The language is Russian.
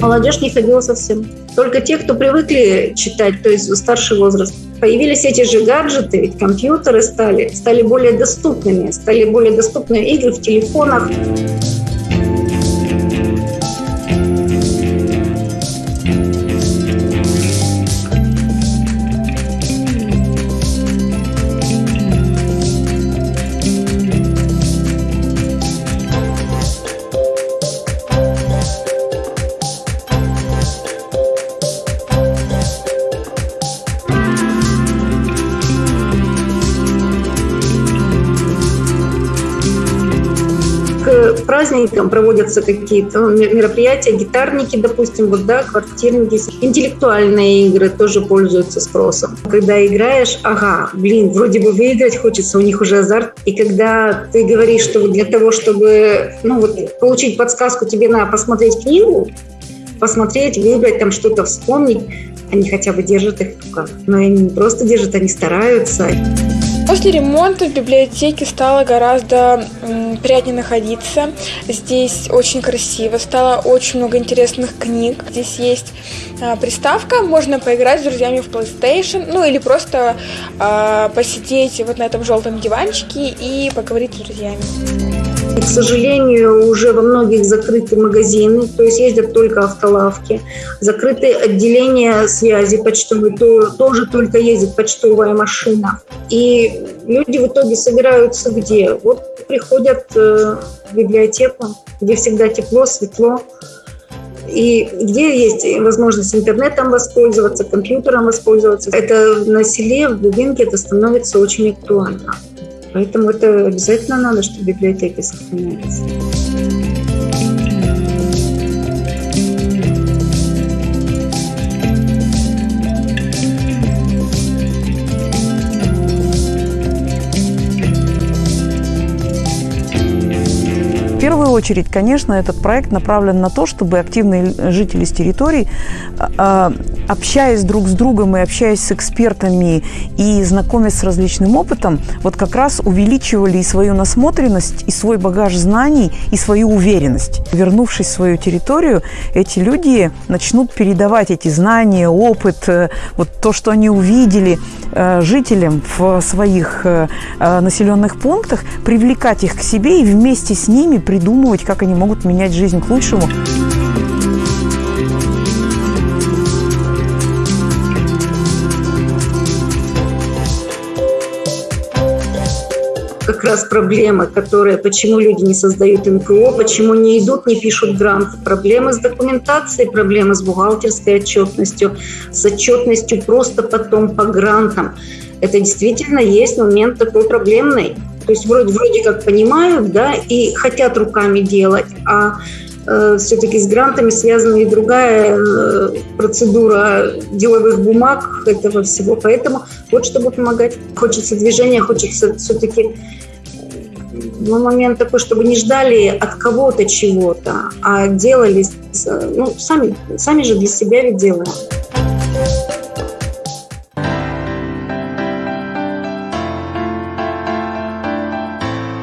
Молодежь не ходила совсем. Только те, кто привыкли читать, то есть старший возраст. Появились эти же гаджеты, ведь компьютеры стали, стали более доступными, стали более доступны игры в телефонах. Праздникам проводятся какие-то ну, мероприятия, гитарники, допустим, вот, да, квартирники. Интеллектуальные игры тоже пользуются спросом. Когда играешь, ага, блин, вроде бы выиграть хочется, у них уже азарт. И когда ты говоришь, что для того, чтобы ну, вот, получить подсказку, тебе надо посмотреть книгу, посмотреть, выбрать, там что-то вспомнить, они хотя бы держат их в руках. Но они не просто держат, они стараются. После ремонта в библиотеке стало гораздо приятнее находиться. Здесь очень красиво, стало очень много интересных книг. Здесь есть а, приставка, можно поиграть с друзьями в PlayStation, ну или просто а, посидеть вот на этом желтом диванчике и поговорить с друзьями. К сожалению, уже во многих закрыты магазины, то есть ездят только автолавки. Закрыты отделения связи почтовой, то, тоже только ездит почтовая машина. И люди в итоге собираются где? Вот приходят э, в библиотеку, где всегда тепло, светло, и где есть возможность интернетом воспользоваться, компьютером воспользоваться. Это на селе, в глубинке это становится очень актуально. Поэтому это обязательно надо, чтобы библиотеки сохранялись. Первую очередь, конечно, этот проект направлен на то, чтобы активные жители с территорий, а, общаясь друг с другом и общаясь с экспертами и знакомясь с различным опытом, вот как раз увеличивали и свою насмотренность, и свой багаж знаний, и свою уверенность. Вернувшись в свою территорию, эти люди начнут передавать эти знания, опыт, э, вот то, что они увидели э, жителям в своих э, населенных пунктах, привлекать их к себе и вместе с ними придумывать, как они могут менять жизнь к лучшему. как раз проблема, которая, почему люди не создают НКО, почему не идут, не пишут грант. Проблемы с документацией, проблемы с бухгалтерской отчетностью, с отчетностью просто потом по грантам. Это действительно есть момент такой проблемный. То есть вроде, вроде как понимают, да, и хотят руками делать, а э, все-таки с грантами связана и другая э, процедура деловых бумаг этого всего. Поэтому вот чтобы помогать, хочется движения, хочется все-таки ну, момент такой, чтобы не ждали от кого-то чего-то, а делали, ну, сами, сами же для себя ведь делаем.